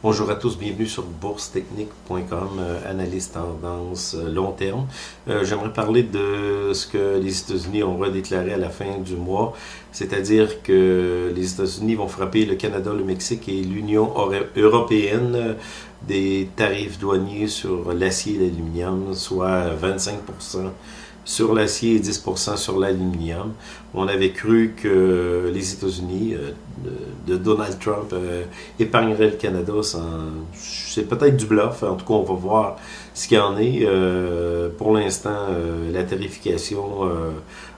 Bonjour à tous, bienvenue sur boursetechnique.com, euh, analyse tendance euh, long terme. Euh, j'aimerais parler de ce que les États-Unis ont redéclaré à la fin du mois, c'est-à-dire que les États-Unis vont frapper le Canada, le Mexique et l'Union européenne des tarifs douaniers sur l'acier et l'aluminium, soit 25 sur l'acier et 10% sur l'aluminium. On avait cru que les États-Unis euh, de, Donald Trump euh, épargneraient le Canada. C'est peut-être du bluff. En tout cas, on va voir ce qu'il en est. Euh, pour l'instant, la tarification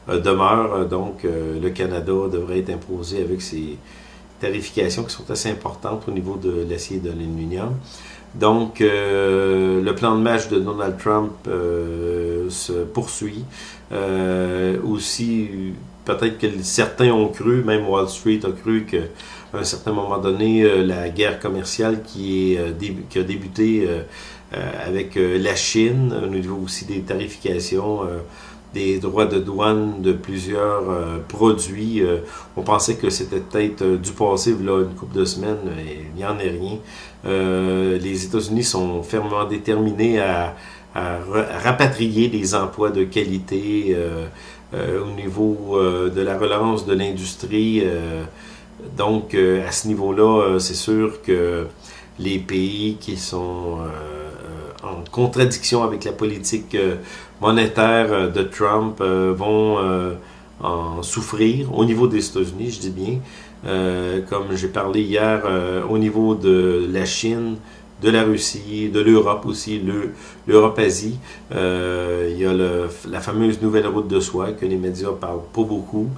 demeure. Donc, le Canada devrait être imposé avec ses tarifications qui sont assez importantes au niveau de l'acier de l'aluminium. Donc, euh, le plan de match de Donald Trump euh, se poursuit. Euh, aussi, peut-être que certains ont cru, même Wall Street a cru qu'à un certain moment donné, la guerre commerciale qui a débuté avec la Chine, au niveau aussi des tarifications, des droits de douane de plusieurs produits. on pensait que c'était peut-être du passé, là, une couple de semaines, il n'y en est rien. Euh, les États-Unis sont fermement déterminés à, rapatrier des emplois de qualité euh, euh, au niveau de la relance de l'industrie. donc, à ce niveau-là, c'est sûr que les pays qui sont en contradiction avec la politique monétaire de Trump vont en souffrir au niveau des États-Unis, je dis bien. Euh, comme j'ai parlé hier, euh, au niveau de la Chine, de la Russie, de l'Europe aussi, l'Europe-Asie. Euh, il y a la fameuse nouvelle route de soie que les médias parlent pas beaucoup,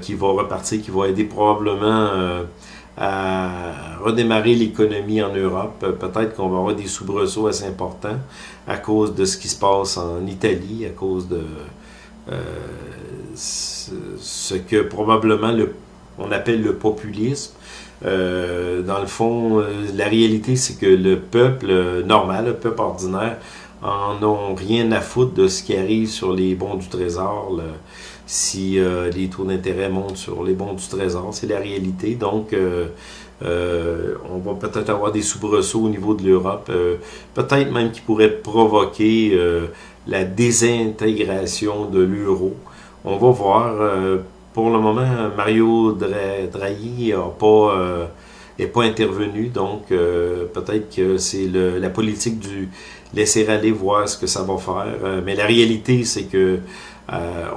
qui va repartir, qui va aider probablement à redémarrer l'économie en Europe. Peut-être qu'on va avoir des soubresauts assez importants à cause de ce qui se passe en Italie, à cause de ce que probablement le on appelle le populisme. Euh, dans le fond, euh, la réalité, c'est que le peuple euh, normal, le peuple ordinaire, en ont rien à foutre de ce qui arrive sur les bons du trésor. Si les taux d'intérêt montent sur les bons du trésor, c'est la réalité. Donc, on va peut-être avoir des soubresauts au niveau de l'Europe, peut-être même qui pourrait provoquer la désintégration de l'euro. On va voir pour le moment, Mario Draghi n'a pas, euh, pas intervenu, donc euh, peut-être que c'est la politique du laisser aller voir ce que ça va faire. Euh, mais la réalité, c'est que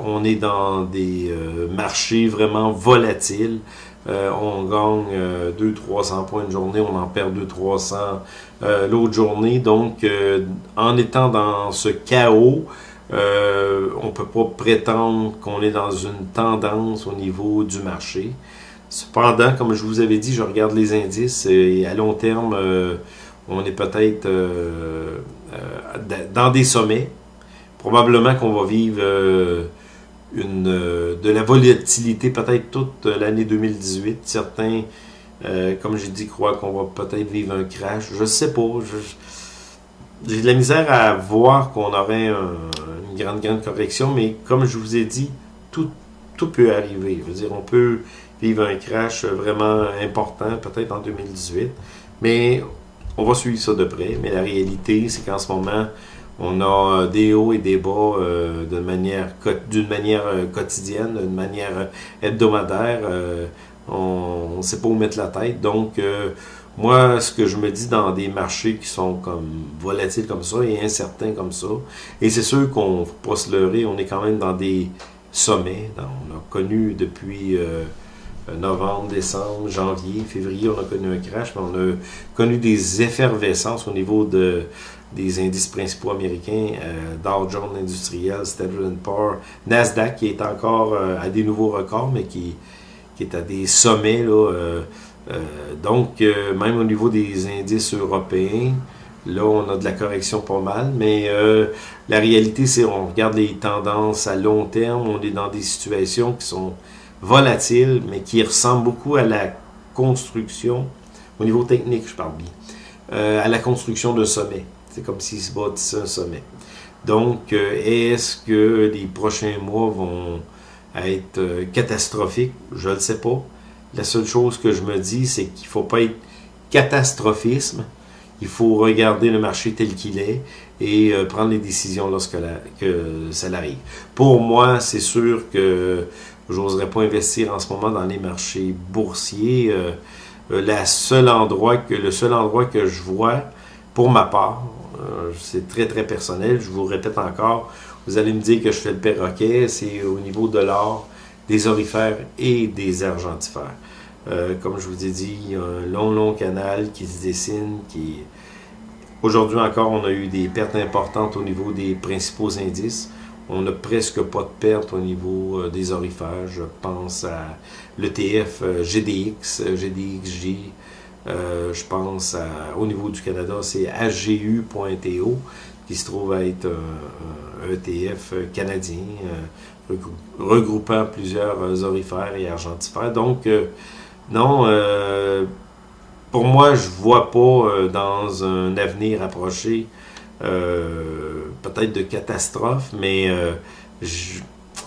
on est dans des marchés vraiment volatiles. on gagne 200-300 points une journée, on en perd 200-300 l'autre journée. Donc, en étant dans ce chaos, euh, on ne peut pas prétendre qu'on est dans une tendance au niveau du marché. Cependant, comme je vous avais dit, je regarde les indices et à long terme, euh, on est peut-être euh, dans des sommets. Probablement qu'on va vivre une, de la volatilité peut-être toute l'année 2018. Certains, comme j'ai dit, croient qu'on va peut-être vivre un crash. Je sais pas. J'ai de la misère à voir qu'on aurait une grande, grande correction, mais comme je vous ai dit, tout, tout peut arriver. Dire, on peut vivre un crash vraiment important, peut-être en 2018, mais on va suivre ça de près. Mais la réalité, c'est qu'en ce moment, on a des hauts et des bas euh, d'une manière, manière euh, quotidienne, d'une manière hebdomadaire. Euh, on ne sait pas où mettre la tête. Donc, moi, ce que je me dis dans des marchés qui sont comme volatiles comme ça et incertains comme ça, et c'est sûr qu'on ne faut pas se leurrer, on est quand même dans des sommets. on a connu depuis euh, novembre, décembre, janvier, février, on a connu un crash, mais on a connu des effervescences au niveau de, des indices principaux américains, euh, Dow Jones Industriel, Standard Poor's, Nasdaq qui est encore euh, à des nouveaux records, mais qui, qui est à des sommets là, euh, donc, même au niveau des indices européens, là, on a de la correction pas mal, mais la réalité, c'est on regarde les tendances à long terme, on est dans des situations qui sont volatiles, mais qui ressemblent beaucoup à la construction, au niveau technique, je parle bien, à la construction d'un sommet. C'est comme s'il se bâtissait un sommet. Donc, est-ce que les prochains mois vont être catastrophiques? Je ne le sais pas. La seule chose que je me dis, c'est qu'il ne faut pas être catastrophisme. Il faut regarder le marché tel qu'il est et euh, prendre les décisions lorsque que ça arrive. Pour moi, c'est sûr que j'oserais pas investir en ce moment dans les marchés boursiers. Euh, euh, endroit que, le seul endroit que je vois, pour ma part, c'est très très personnel, je vous répète encore, vous allez me dire que je fais le perroquet, c'est au niveau de l'or, des orifères et des argentifères. comme je vous ai dit, il y a un long, long canal qui se dessine, Aujourd'hui encore, on a eu des pertes importantes au niveau des principaux indices. On n'a presque pas de pertes au niveau euh, des orifères. Je pense à l'ETF euh, GDX, euh, je pense au niveau du Canada, c'est AGU.TO qui se trouve à être un, ETF canadien regroupant plusieurs orifères et argentifères. Donc, non, pour moi, je vois pas euh, dans un avenir approché euh, peut-être de catastrophe, mais euh,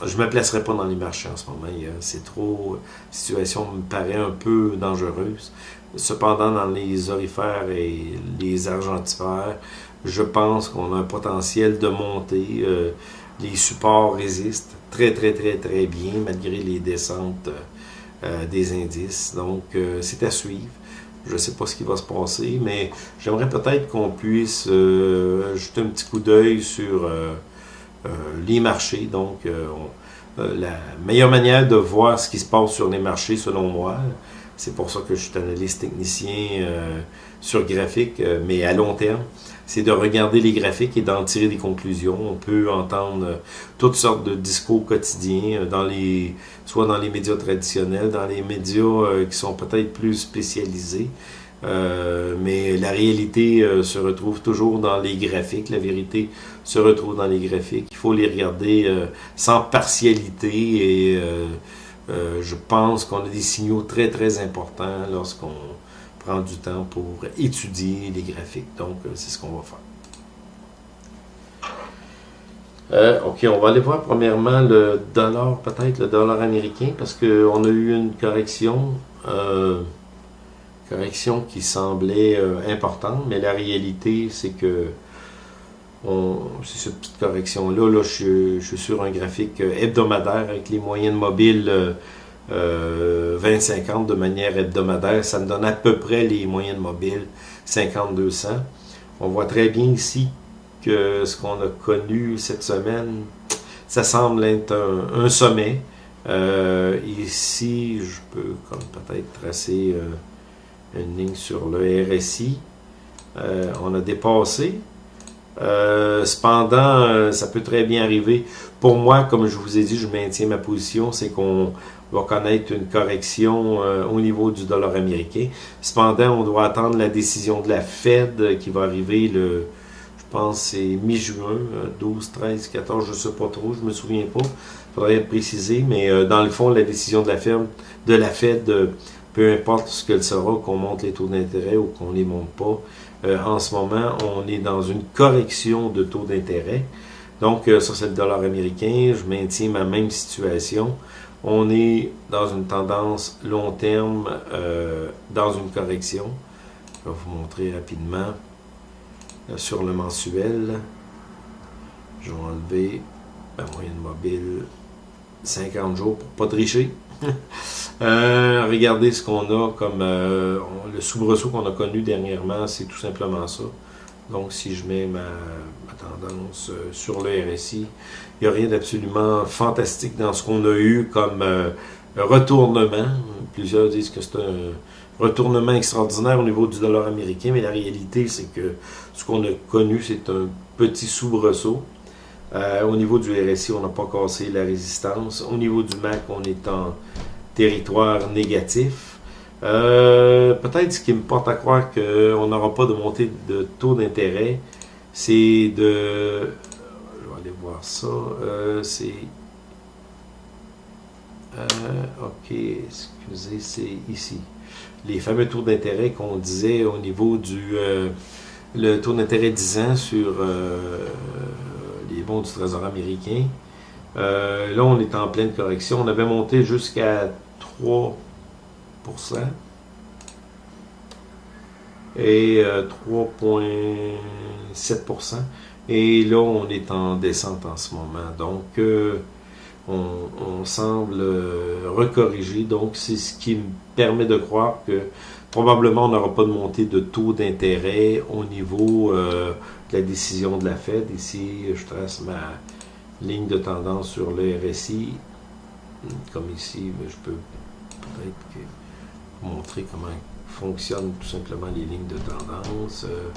je ne me placerai pas dans les marchés en ce moment. C'est trop... La situation me paraît un peu dangereuse. Cependant, dans les orifères et les argentifères, je pense qu'on a un potentiel de monter. les supports résistent très, très, très, très bien, malgré les descentes des indices. Donc, c'est à suivre. Je ne sais pas ce qui va se passer, mais j'aimerais peut-être qu'on puisse euh, jeter un petit coup d'œil sur euh, euh, les marchés. Donc, la meilleure manière de voir ce qui se passe sur les marchés, selon moi, c'est pour ça que je suis analyste technicien sur graphique, mais à long terme, c'est de regarder les graphiques et d'en tirer des conclusions. On peut entendre euh, toutes sortes de discours quotidiens, euh, dans les, soit dans les médias traditionnels, dans les médias euh, qui sont peut-être plus spécialisés. Mais la réalité se retrouve toujours dans les graphiques. La vérité se retrouve dans les graphiques. Il faut les regarder sans partialité et je pense qu'on a des signaux très très importants lorsqu'on prendre du temps pour étudier les graphiques. Donc, euh, c'est ce qu'on va faire. Euh, ok, on va aller voir premièrement le dollar, peut-être le dollar américain, parce qu'on a eu une correction, euh, correction qui semblait importante, mais la réalité, c'est que c'est cette petite correction-là. Là, je, suis sur un graphique hebdomadaire avec les moyennes mobiles 20-50 euh, de manière hebdomadaire. Ça me donne à peu près les moyennes mobiles 50-200. On voit très bien ici que ce qu'on a connu cette semaine, ça semble être un, sommet. Euh, ici, je peux peut-être tracer euh, une ligne sur le RSI. on a dépassé. cependant, ça peut très bien arriver. Pour moi, comme je vous ai dit, je maintiens ma position, c'est qu'on va connaître une correction euh, au niveau du dollar américain. Cependant, on doit attendre la décision de la Fed qui va arriver le, je pense c'est mi-juin, 12, 13, 14, je ne sais pas trop, je me souviens pas. Il faudrait préciser, mais euh, dans le fond, la décision de la Fed, euh, peu importe ce qu'elle sera, qu'on monte les taux d'intérêt ou qu'on ne les monte pas, en ce moment, on est dans une correction de taux d'intérêt. Donc, ça, c'est le dollar américain. Je maintiens ma même situation on est dans une tendance long terme, euh, dans une correction. Je vais vous montrer rapidement euh, sur le mensuel. Je vais enlever la moyenne mobile 50 jours pour pas tricher. Euh, regardez ce qu'on a comme le soubresaut qu'on a connu dernièrement, c'est tout simplement ça. Donc si je mets ma, tendance sur le RSI, il n'y a rien d'absolument fantastique dans ce qu'on a eu comme euh, retournement. Plusieurs disent que c'est un retournement extraordinaire au niveau du dollar américain, mais la réalité, c'est que ce qu'on a connu, c'est un petit soubresaut. Euh, au niveau du RSI, on n'a pas cassé la résistance. Au niveau du MAC, on est en territoire négatif. Euh, peut-être ce qui me porte à croire qu'on n'aura pas de montée de taux d'intérêt, c'est de voir ça. Euh, c'est... Ok, excusez, c'est ici. Les fameux taux d'intérêt qu'on disait au niveau du... Le taux d'intérêt 10 ans sur les bons du Trésor américain. là, on est en pleine correction. On avait monté jusqu'à 3%. et 3,7%. Et là, on est en descente en ce moment. Donc, on, semble recorriger. Donc, c'est ce qui me permet de croire que probablement on n'aura pas de montée de taux d'intérêt au niveau de la décision de la Fed. Ici, je trace ma ligne de tendance sur le RSI. Comme ici, je peux peut-être montrer comment fonctionnent tout simplement les lignes de tendance. Euh,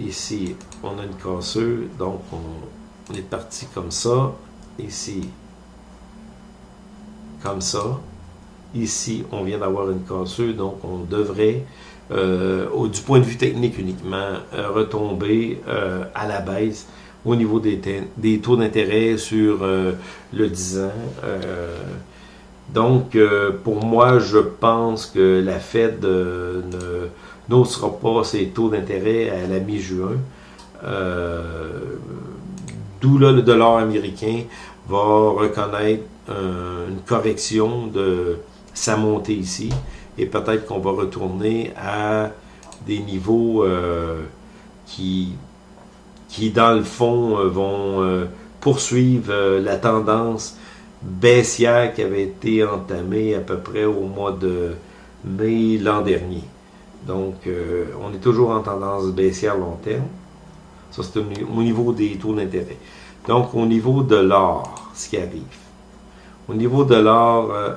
ici, on a une casseuse, donc on, est parti comme ça. Ici, comme ça. Ici, on vient d'avoir une casseuse, donc on devrait, euh, du point de vue technique uniquement, euh, retomber à la baisse au niveau des, taux d'intérêt sur le 10 ans. Donc, euh, pour moi, je pense que la Fed euh, ne n'osera pas ses taux d'intérêt à la mi-juin. Euh, D'où là, le dollar américain va reconnaître une correction de sa montée ici. Et peut-être qu'on va retourner à des niveaux qui, qui, dans le fond, vont poursuivre la tendance baissière qui avait été entamée à peu près au mois de mai l'an dernier. Donc, euh, on est toujours en tendance baissière long terme. Ça, c'est au niveau des taux d'intérêt. Donc, au niveau de l'or, ce qui arrive. Au niveau de l'or, euh,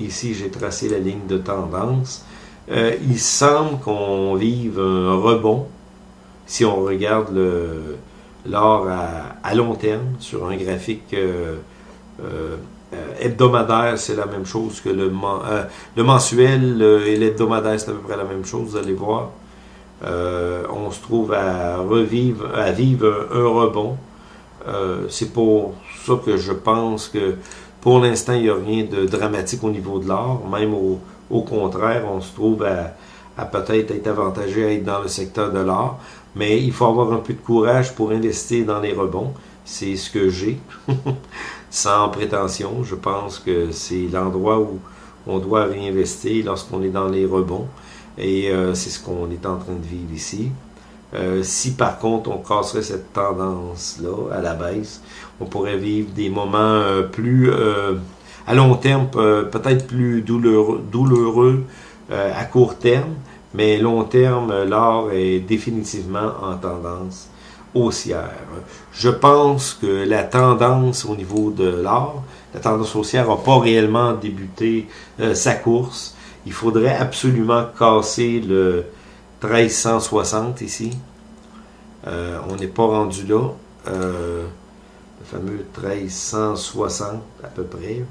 ici, j'ai tracé la ligne de tendance. Euh, il semble qu'on vive un rebond si on regarde l'or à, long terme sur un graphique euh, euh, hebdomadaire, c'est la même chose que le, le mensuel et l'hebdomadaire, c'est à peu près la même chose, vous allez voir. on se trouve à revivre, à vivre un, rebond. c'est pour ça que je pense que pour l'instant, il n'y a rien de dramatique au niveau de l'or. Même au, contraire, on se trouve à, à peut-être être avantagé à être dans le secteur de l'or. Mais il faut avoir un peu de courage pour investir dans les rebonds. C'est ce que j'ai. sans prétention. Je pense que c'est l'endroit où on doit réinvestir lorsqu'on est dans les rebonds. Et euh, c'est ce qu'on est en train de vivre ici. Euh, si par contre on casserait cette tendance-là à la baisse, on pourrait vivre des moments euh, plus à long terme, peut-être plus douloureux, douloureux à court terme, mais long terme, l'or est définitivement en tendance haussière. Je pense que la tendance au niveau de l'or, la tendance haussière n'a pas réellement débuté euh, sa course. Il faudrait absolument casser le 1360 ici. Euh, on n'est pas rendu là. Euh, le fameux 1360 à peu près.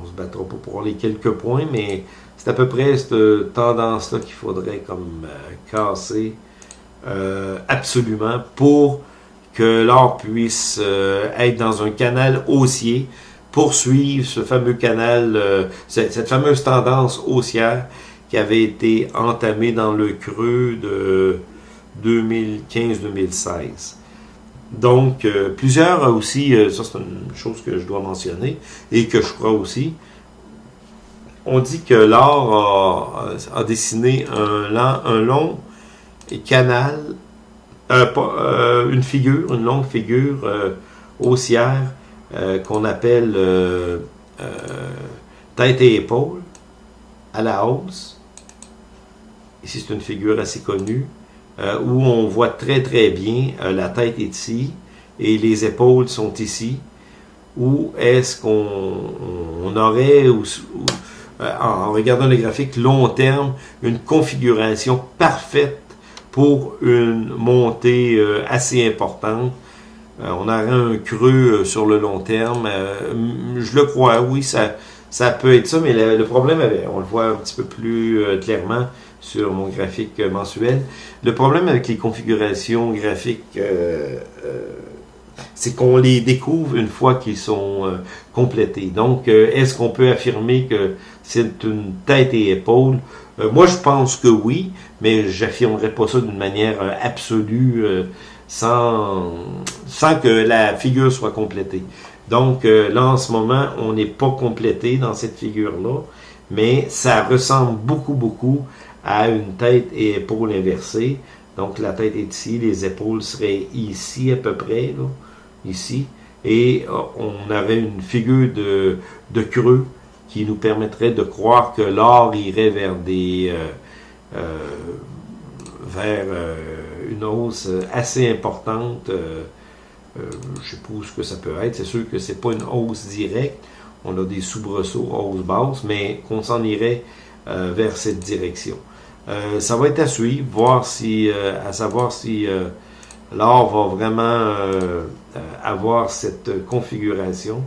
On se battra pour les quelques points, mais c'est à peu près cette tendance-là qu'il faudrait comme casser euh, absolument pour que l'or puisse être dans un canal haussier, poursuivre ce fameux canal, cette, fameuse tendance haussière qui avait été entamée dans le creux de 2015-2016. Donc, plusieurs aussi, ça c'est une chose que je dois mentionner et que je crois aussi, on dit que l'or a, dessiné un, long canal, euh, euh, une figure, une longue figure euh, haussière qu'on appelle tête et épaule à la hausse. Ici, c'est une figure assez connue où on voit très très bien la tête est ici et les épaules sont ici. Où est-ce qu'on aurait, en regardant le graphique long terme, une configuration parfaite pour une montée euh, assez importante? Euh, on aurait un creux euh, sur le long terme. je le crois, oui, ça, ça peut être ça, mais le, problème, on le voit un petit peu plus clairement sur mon graphique mensuel. Le problème avec les configurations graphiques, c'est qu'on les découvre une fois qu'ils sont complétés. Donc, est-ce qu'on peut affirmer que c'est une tête et épaule? Euh, moi, je pense que oui, mais j'affirmerai pas ça d'une manière euh, absolue, euh, sans, sans que la figure soit complétée. Donc, là, en ce moment, on n'est pas complété dans cette figure-là, mais ça ressemble beaucoup, beaucoup a une tête et épaules inversées. Donc la tête est ici, les épaules seraient ici à peu près, ici. Et euh, on avait une figure de, creux qui nous permettrait de croire que l'or irait vers des euh, euh, vers une hausse assez importante. je sais pas ce que ça peut être. C'est sûr que c'est pas une hausse directe. On a des soubresauts, hausse basse, mais qu'on s'en irait vers cette direction. Euh, ça va être à suivre, voir si, euh, à savoir si euh, l'or va vraiment avoir cette configuration.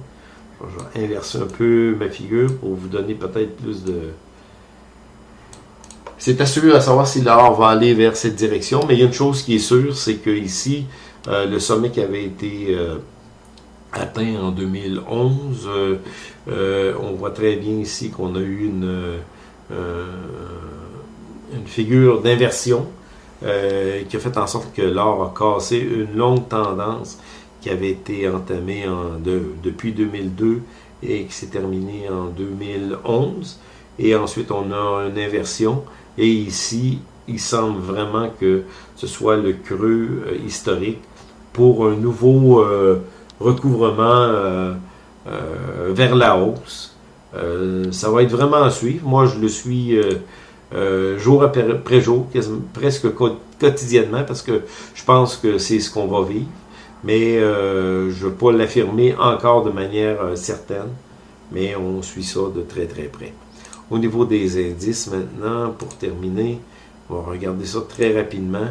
Je vais inverser un peu ma figure pour vous donner peut-être plus de... C'est à suivre à savoir si l'or va aller vers cette direction, mais il y a une chose qui est sûre, c'est que ici, le sommet qui avait été atteint en 2011, on voit très bien ici qu'on a eu une une figure d'inversion euh, qui a fait en sorte que l'or a cassé une longue tendance qui avait été entamée en depuis 2002 et qui s'est terminée en 2011. Et ensuite, on a une inversion. Et ici, il semble vraiment que ce soit le creux euh, historique pour un nouveau euh, recouvrement vers la hausse. ça va être vraiment à suivre. Moi, je le suis euh, jour après jour, presque quotidiennement, parce que je pense que c'est ce qu'on va vivre. Mais euh, je ne veux pas l'affirmer encore de manière euh, certaine, mais on suit ça de très très près. Au niveau des indices maintenant, pour terminer, on va regarder ça très rapidement.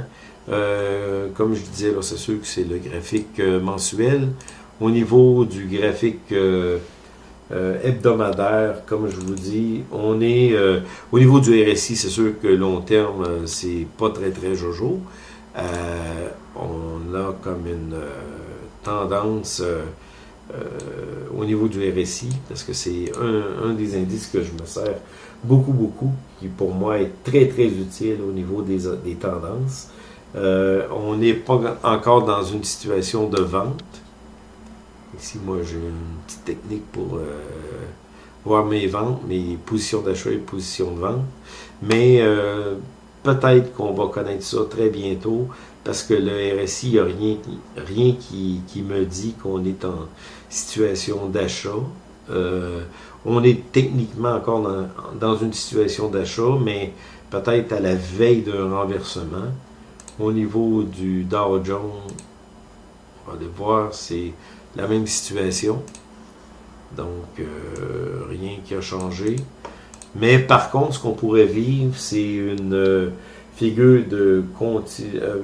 comme je disais, c'est sûr que c'est le graphique mensuel. Au niveau du graphique euh, hebdomadaire, comme je vous dis. On est euh, au niveau du RSI, c'est sûr que long terme, euh, c'est pas très très jojo. on a comme une tendance au niveau du RSI, parce que c'est un, des indices que je me sers beaucoup, beaucoup, qui pour moi est très, très utile au niveau des, des tendances. on n'est pas encore dans une situation de vente. Ici, moi, j'ai une petite technique pour euh, voir mes ventes, mes positions d'achat et positions de vente. Mais euh, peut-être qu'on va connaître ça très bientôt parce que le RSI, il n'y a rien, rien qui, me dit qu'on est en situation d'achat. Euh, on est techniquement encore dans, une situation d'achat, mais peut-être à la veille d'un renversement. Au niveau du Dow Jones, on va aller voir, c'est la même situation. Donc, euh, rien qui a changé. Mais par contre, ce qu'on pourrait vivre, c'est une euh, figure de euh,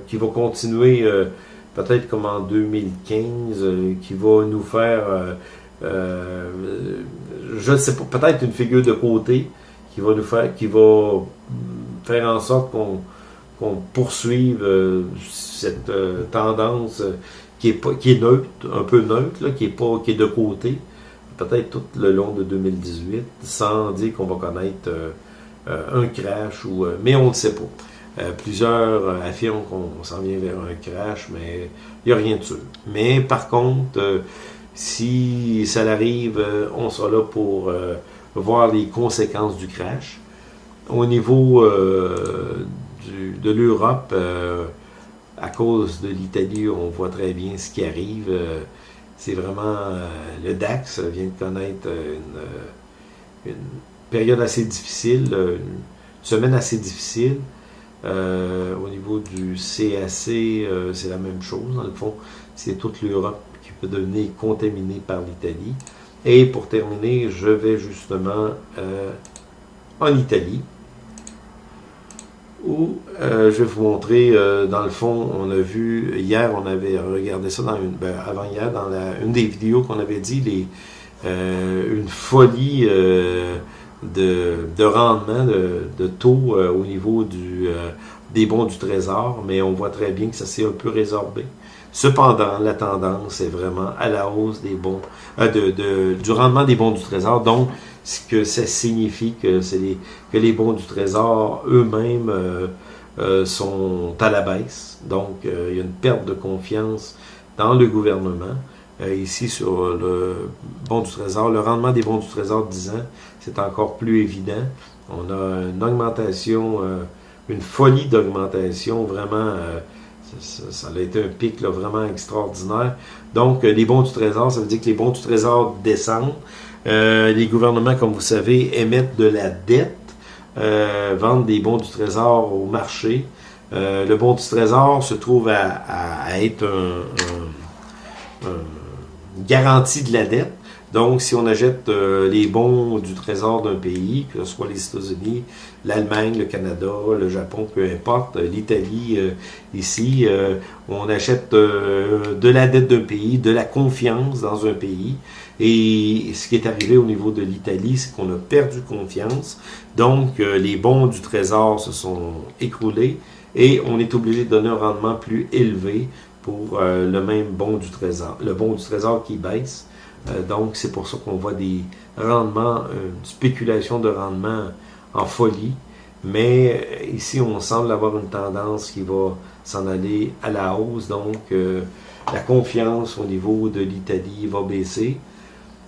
qui va continuer peut-être comme en 2015, qui va nous faire, je ne sais pas, peut-être une figure de côté qui va nous faire, qui va faire en sorte qu'on poursuive cette tendance qui est, neutre, un peu neutre, qui, est pas, qui est de côté, peut-être tout le long de 2018, sans dire qu'on va connaître euh, euh, un crash, ou, euh, mais on ne sait pas. plusieurs affirment qu'on s'en vient vers un crash, mais il n'y a rien de sûr. Mais par contre, si ça arrive, on sera là pour voir les conséquences du crash. Au niveau de l'Europe, à cause de l'Italie, on voit très bien ce qui arrive. Euh, c'est vraiment euh, le DAX vient de connaître une, période assez difficile, une semaine assez difficile. Euh, au niveau du CAC, c'est la même chose. Dans le fond, c'est toute l'Europe qui peut devenir contaminée par l'Italie. Et pour terminer, je vais justement en Italie où euh, je vais vous montrer, euh, dans le fond, on a vu, hier, on avait regardé ça dans une, ben, avant hier, dans la, une des vidéos qu'on avait dit, les, euh, une folie de, de, rendement, de, taux au niveau des bons du trésor, mais on voit très bien que ça s'est un peu résorbé. Cependant, la tendance est vraiment à la hausse des bons, du rendement des bons du trésor, donc ce que ça signifie que, les, que les bons du trésor eux-mêmes euh, euh, sont à la baisse. Donc, euh, il y a une perte de confiance dans le gouvernement. ici, sur le bon du trésor, le rendement des bons du trésor de 10 ans, c'est encore plus évident. On a une augmentation une folie d'augmentation, vraiment, ça, a été un pic vraiment extraordinaire. Donc, les bons du trésor, ça veut dire que les bons du trésor descendent. Les gouvernements, comme vous savez, émettent de la dette, vendent des bons du trésor au marché. le bon du trésor se trouve à, être un, une garantie de la dette. Donc, si on achète euh, les bons du trésor d'un pays, que ce soit les États-Unis, l'Allemagne, le Canada, le Japon, peu importe, euh, l'Italie, euh, ici, on achète de la dette d'un pays, de la confiance dans un pays. Et ce qui est arrivé au niveau de l'Italie, c'est qu'on a perdu confiance. Donc, les bons du trésor se sont écroulés et on est obligé de donner un rendement plus élevé pour le même bon du trésor. Le bon du trésor qui baisse donc, c'est pour ça qu'on voit des rendements, une spéculation de rendement en folie. Mais euh, ici, on semble avoir une tendance qui va s'en aller à la hausse. Donc, euh, la confiance au niveau de l'Italie va baisser.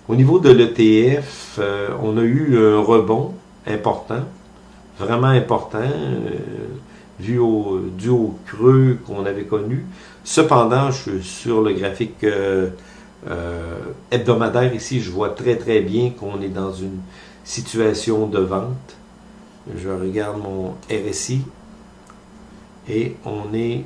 Au niveau de l'ETF, on a eu un rebond important, vraiment important, vu au, dû au creux qu'on avait connu. Cependant, je suis sur le graphique euh, hebdomadaire ici, je vois très très bien qu'on est dans une situation de vente. Je regarde mon RSI et on est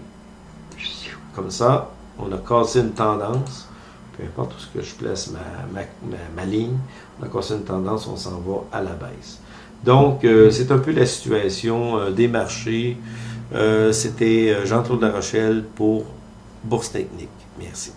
comme ça. On a cassé une tendance. Peu importe où je place ma, ligne, on a cassé une tendance, on s'en va à la baisse. Donc, euh, c'est un peu la situation euh, des marchés. C'était Jean-Claude Rochelle pour Bourse Technique. Merci.